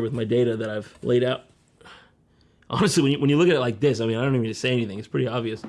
with my data that I've laid out. Honestly, when you, when you look at it like this, I mean, I don't even need to say anything. It's pretty obvious.